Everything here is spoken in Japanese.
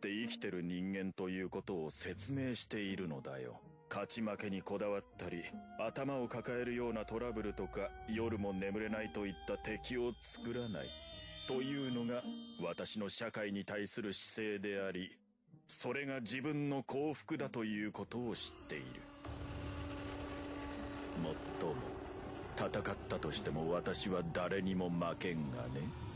って生きてる人間ということを説明しているのだよ。勝ち負けにこだわったり、頭を抱えるようなトラブルとか、夜も眠れないといった敵を作らない。というのが、私の社会に対する姿勢であり、それが自分の幸福だということを知っている。もっとも、戦ったとしても私は誰にも負けんがね。